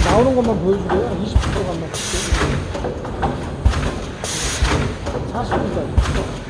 나오는 것만 보여주고요. 20%만 볼게요. 40분까지.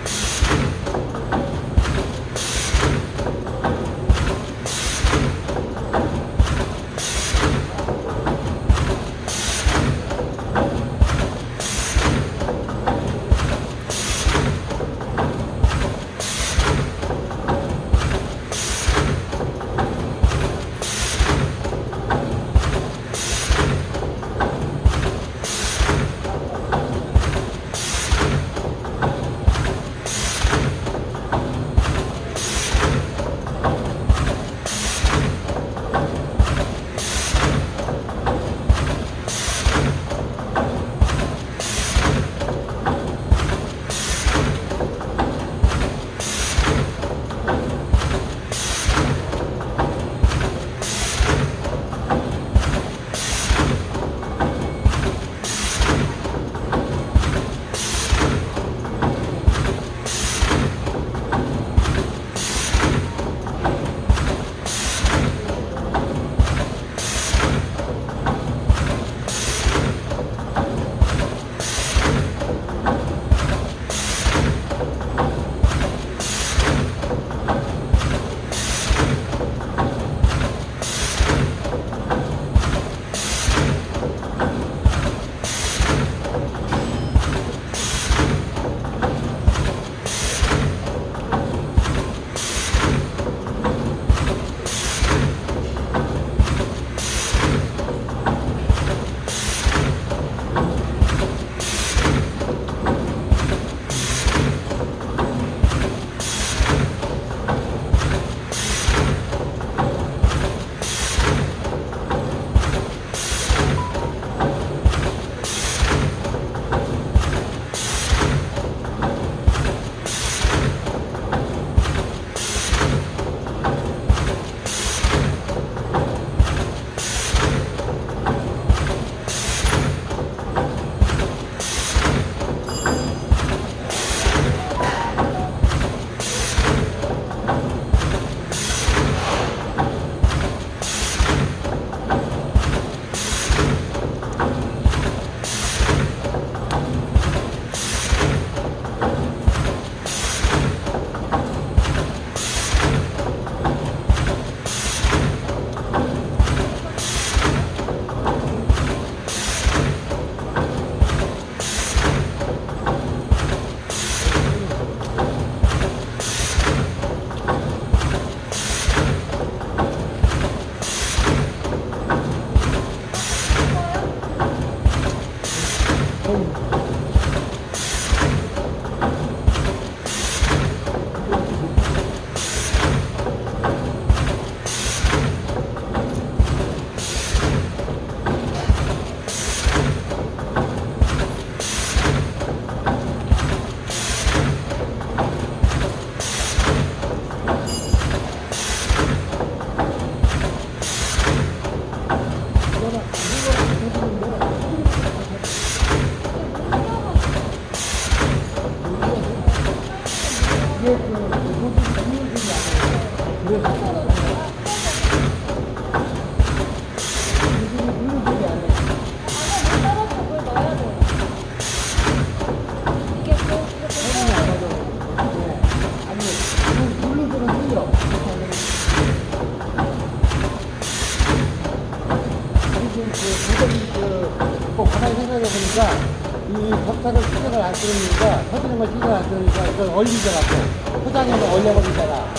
얼리더라고. 포장해서 얼려버리잖아.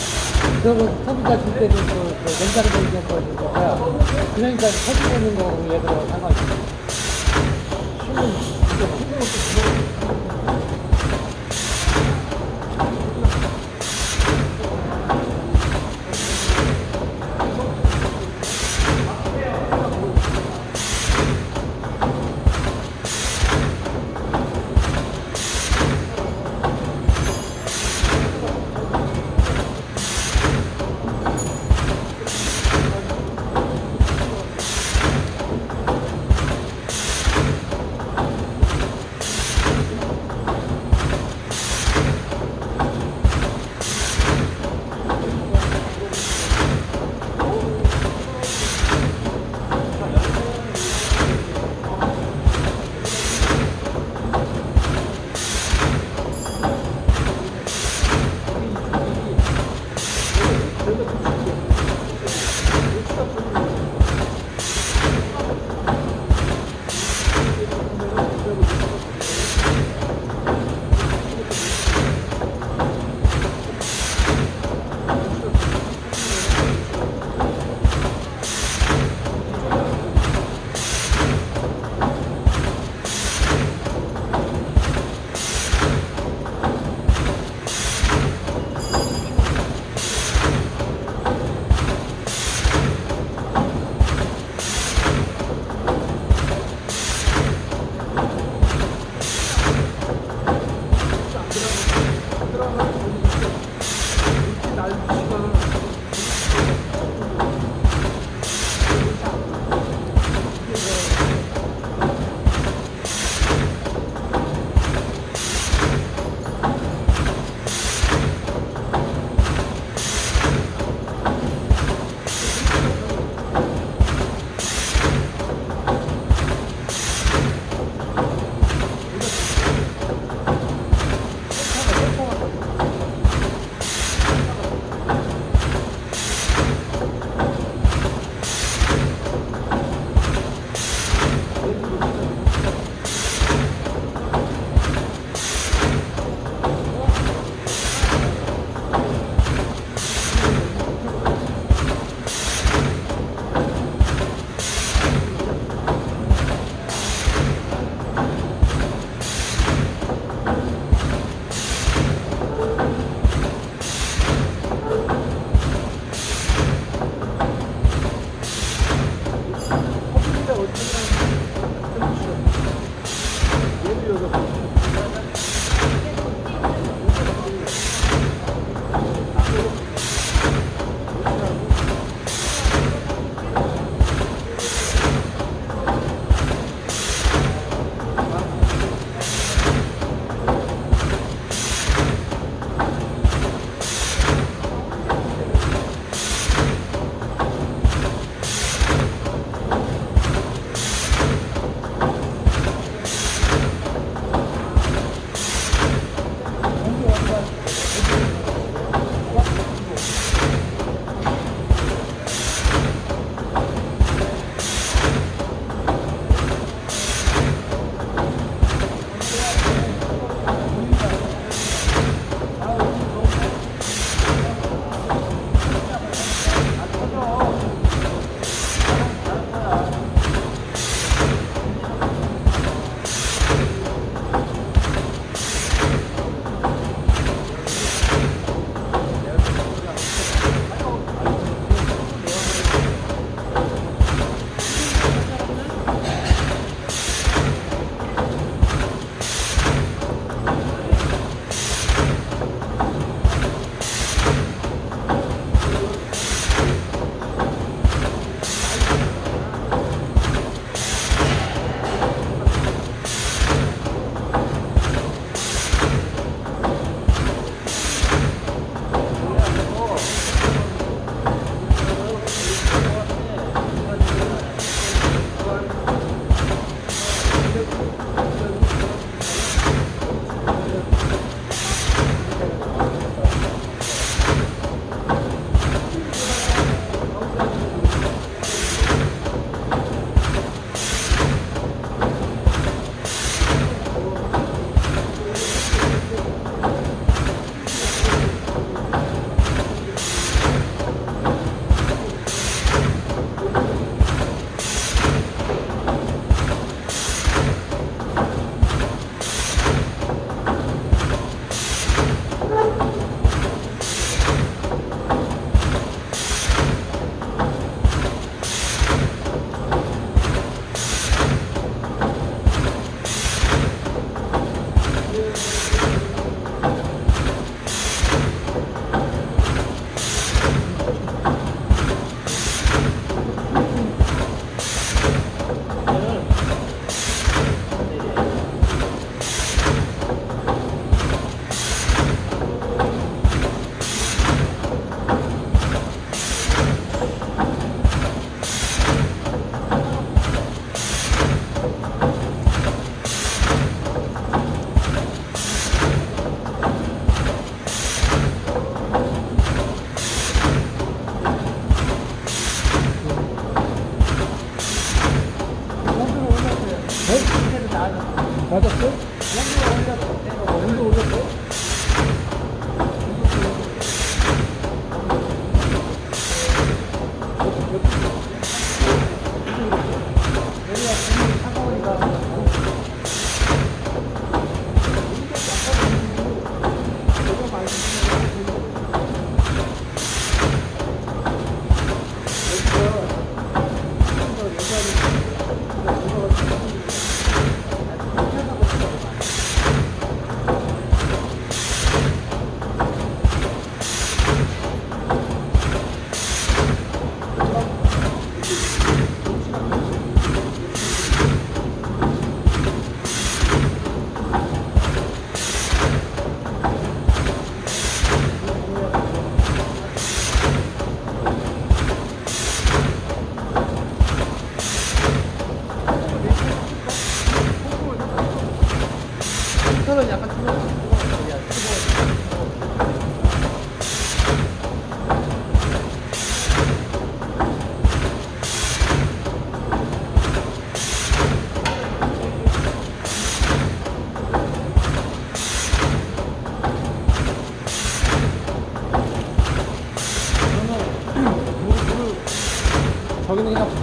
그러고 소비자 줄 때도 그, 그 냉장고 돌리는 거니까 그러니까 터지고 있는 거고 얘들하고 상관이 없어. 힘은 이게 힘은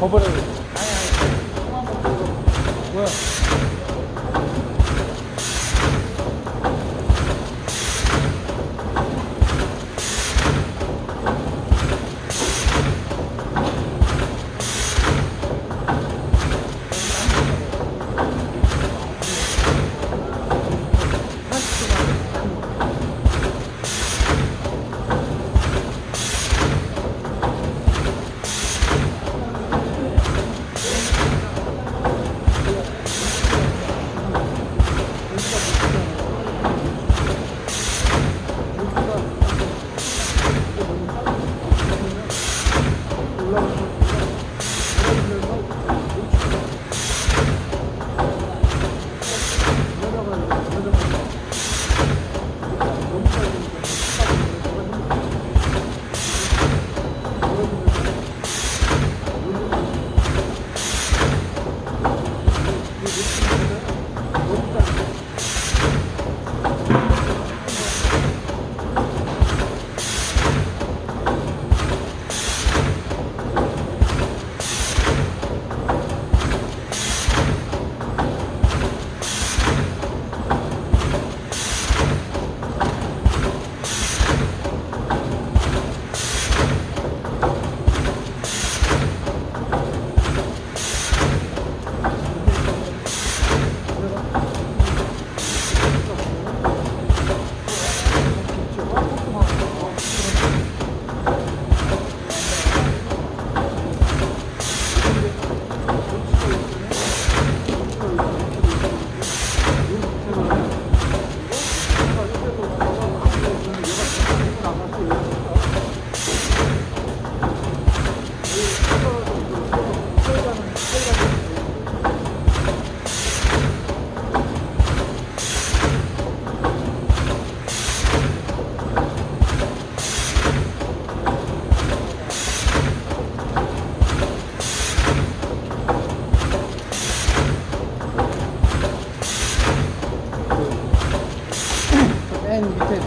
버버려.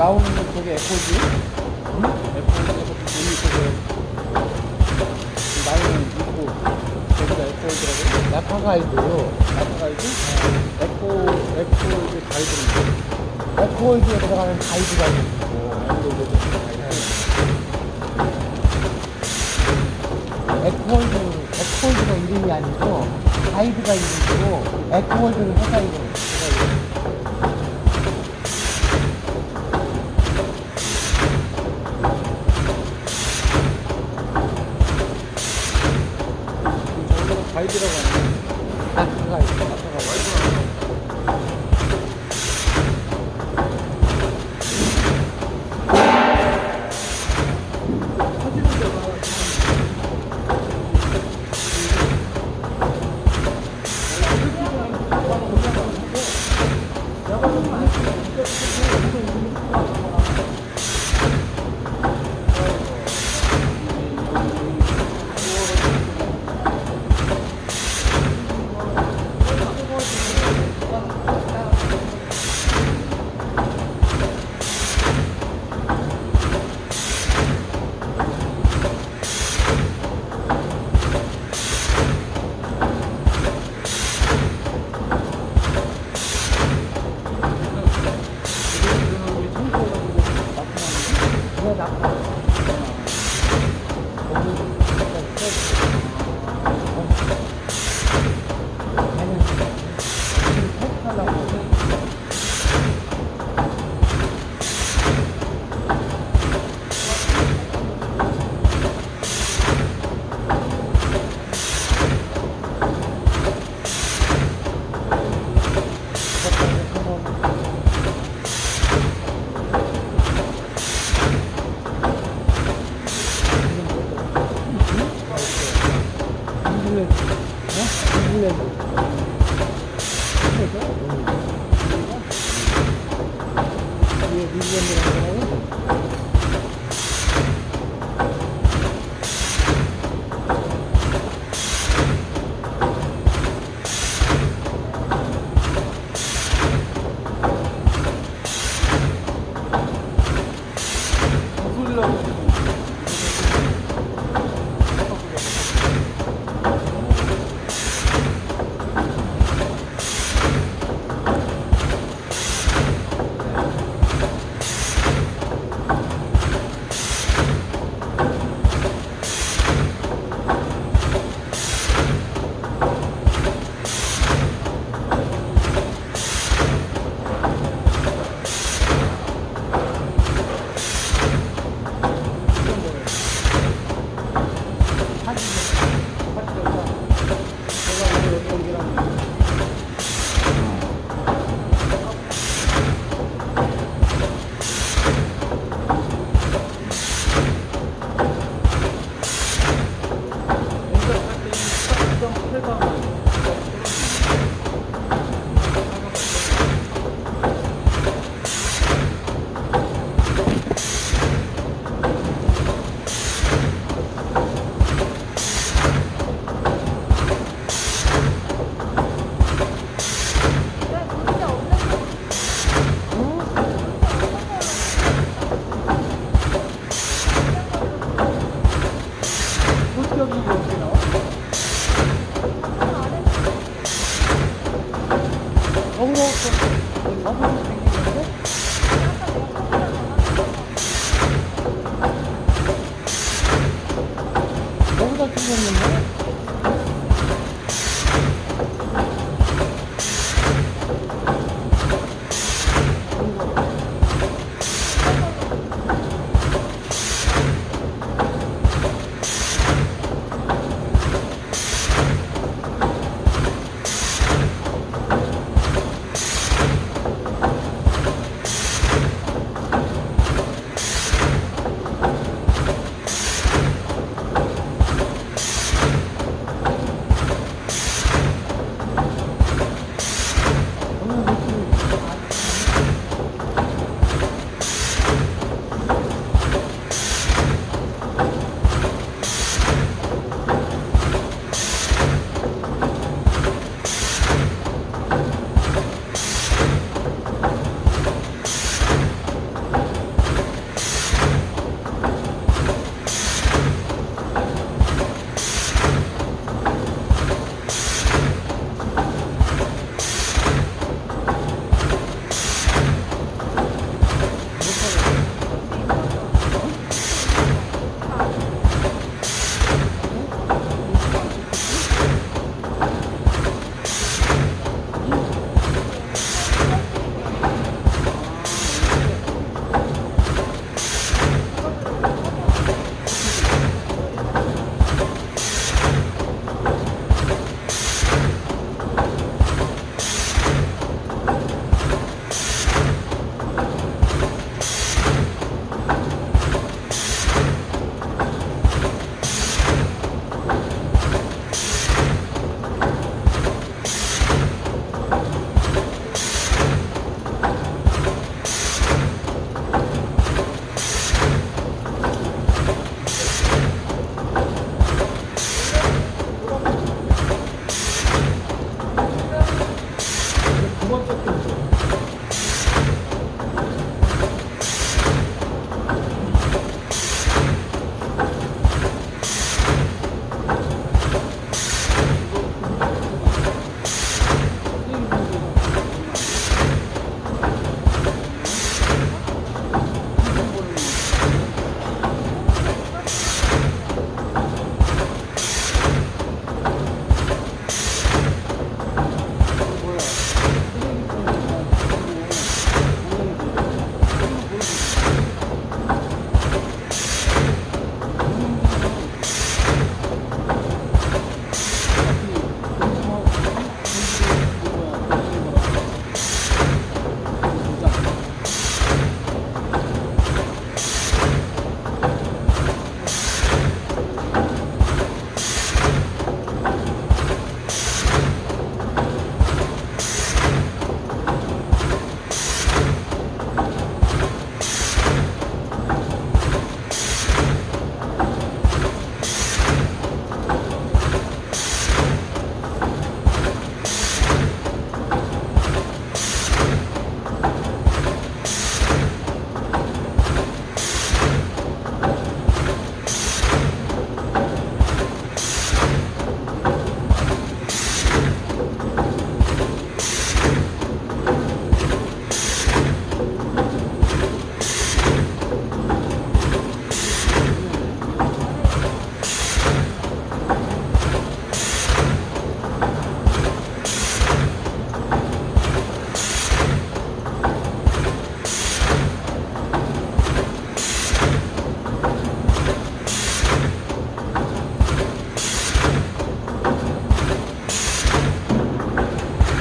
나오는 저게 에코지? 응? 에코지에서 눈이 있어서 나이는 있고 저기가 에코이드라고? 나파 가이드요 나파 가이드? 에코, 에코이드 가이드인데 에코이드에 들어가는 가이드가 있고 가이드 에코월드, 에코월드가 이름이 아니고 가이드가 이름이고 에코월드는 회사 이름. 회사 이